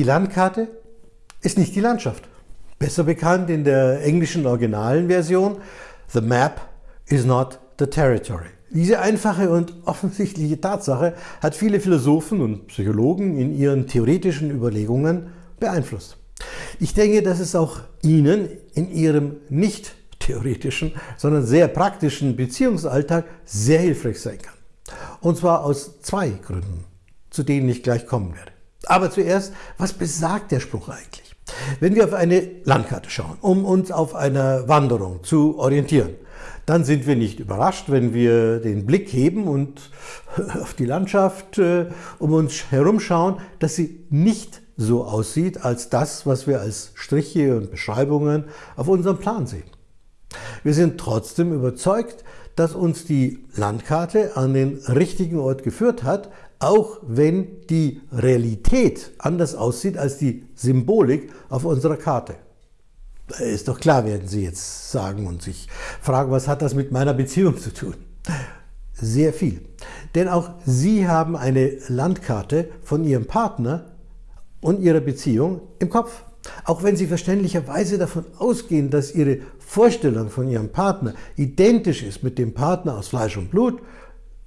Die Landkarte ist nicht die Landschaft. Besser bekannt in der englischen originalen Version, The map is not the territory. Diese einfache und offensichtliche Tatsache hat viele Philosophen und Psychologen in ihren theoretischen Überlegungen beeinflusst. Ich denke, dass es auch Ihnen in Ihrem nicht theoretischen, sondern sehr praktischen Beziehungsalltag sehr hilfreich sein kann. Und zwar aus zwei Gründen, zu denen ich gleich kommen werde. Aber zuerst, was besagt der Spruch eigentlich? Wenn wir auf eine Landkarte schauen, um uns auf einer Wanderung zu orientieren, dann sind wir nicht überrascht, wenn wir den Blick heben und auf die Landschaft äh, um uns herum schauen, dass sie nicht so aussieht als das, was wir als Striche und Beschreibungen auf unserem Plan sehen. Wir sind trotzdem überzeugt, dass uns die Landkarte an den richtigen Ort geführt hat, auch wenn die Realität anders aussieht als die Symbolik auf unserer Karte. Ist doch klar, werden Sie jetzt sagen und sich fragen, was hat das mit meiner Beziehung zu tun? Sehr viel. Denn auch Sie haben eine Landkarte von Ihrem Partner und Ihrer Beziehung im Kopf. Auch wenn Sie verständlicherweise davon ausgehen, dass Ihre Vorstellung von Ihrem Partner identisch ist mit dem Partner aus Fleisch und Blut,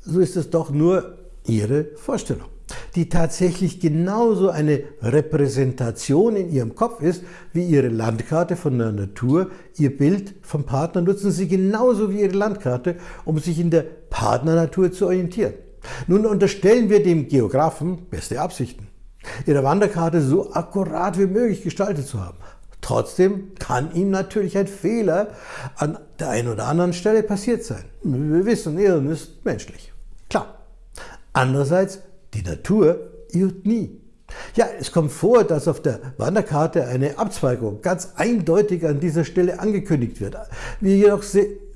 so ist es doch nur Ihre Vorstellung, die tatsächlich genauso eine Repräsentation in Ihrem Kopf ist, wie Ihre Landkarte von der Natur. Ihr Bild vom Partner nutzen Sie genauso wie Ihre Landkarte, um sich in der Partnernatur zu orientieren. Nun unterstellen wir dem Geografen beste Absichten, Ihre Wanderkarte so akkurat wie möglich gestaltet zu haben. Trotzdem kann ihm natürlich ein Fehler an der einen oder anderen Stelle passiert sein. Wir wissen, Irren ist menschlich. Andererseits, die Natur irrt nie. Ja, es kommt vor, dass auf der Wanderkarte eine Abzweigung ganz eindeutig an dieser Stelle angekündigt wird. Wir jedoch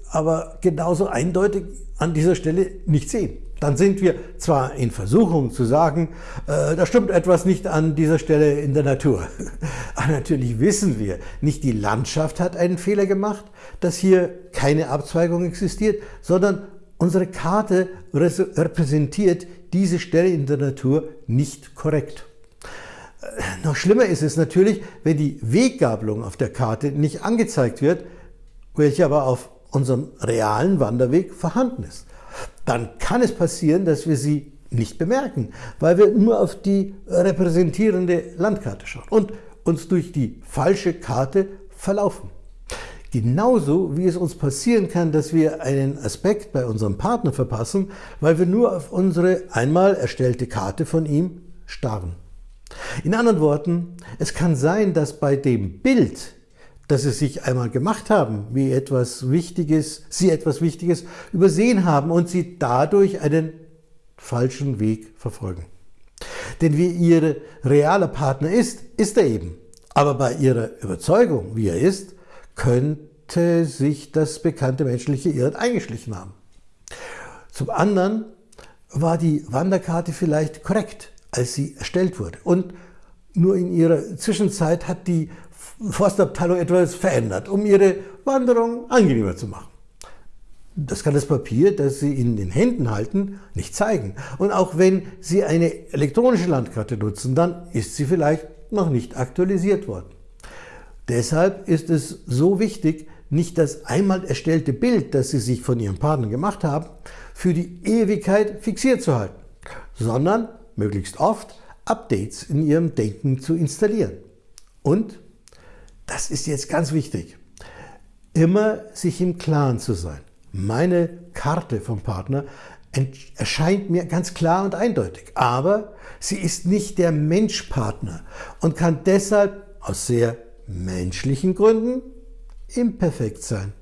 aber genauso eindeutig an dieser Stelle nicht sehen. Dann sind wir zwar in Versuchung zu sagen, äh, da stimmt etwas nicht an dieser Stelle in der Natur. Aber natürlich wissen wir, nicht die Landschaft hat einen Fehler gemacht, dass hier keine Abzweigung existiert, sondern Unsere Karte repräsentiert diese Stelle in der Natur nicht korrekt. Äh, noch schlimmer ist es natürlich, wenn die Weggabelung auf der Karte nicht angezeigt wird, welche aber auf unserem realen Wanderweg vorhanden ist. Dann kann es passieren, dass wir sie nicht bemerken, weil wir nur auf die repräsentierende Landkarte schauen und uns durch die falsche Karte verlaufen. Genauso wie es uns passieren kann, dass wir einen Aspekt bei unserem Partner verpassen, weil wir nur auf unsere einmal erstellte Karte von ihm starren. In anderen Worten, es kann sein, dass bei dem Bild, das Sie sich einmal gemacht haben, wie etwas Wichtiges, Sie etwas Wichtiges übersehen haben und Sie dadurch einen falschen Weg verfolgen. Denn wie Ihr realer Partner ist, ist er eben. Aber bei Ihrer Überzeugung, wie er ist, könnte sich das bekannte menschliche Irren eingeschlichen haben. Zum anderen war die Wanderkarte vielleicht korrekt, als sie erstellt wurde. Und nur in ihrer Zwischenzeit hat die Forstabteilung etwas verändert, um ihre Wanderung angenehmer zu machen. Das kann das Papier, das Sie in den Händen halten, nicht zeigen. Und auch wenn Sie eine elektronische Landkarte nutzen, dann ist sie vielleicht noch nicht aktualisiert worden. Deshalb ist es so wichtig, nicht das einmal erstellte Bild, das Sie sich von Ihrem Partner gemacht haben, für die Ewigkeit fixiert zu halten, sondern möglichst oft Updates in Ihrem Denken zu installieren. Und, das ist jetzt ganz wichtig, immer sich im Klaren zu sein. Meine Karte vom Partner erscheint mir ganz klar und eindeutig, aber sie ist nicht der Menschpartner und kann deshalb aus sehr menschlichen Gründen imperfekt sein.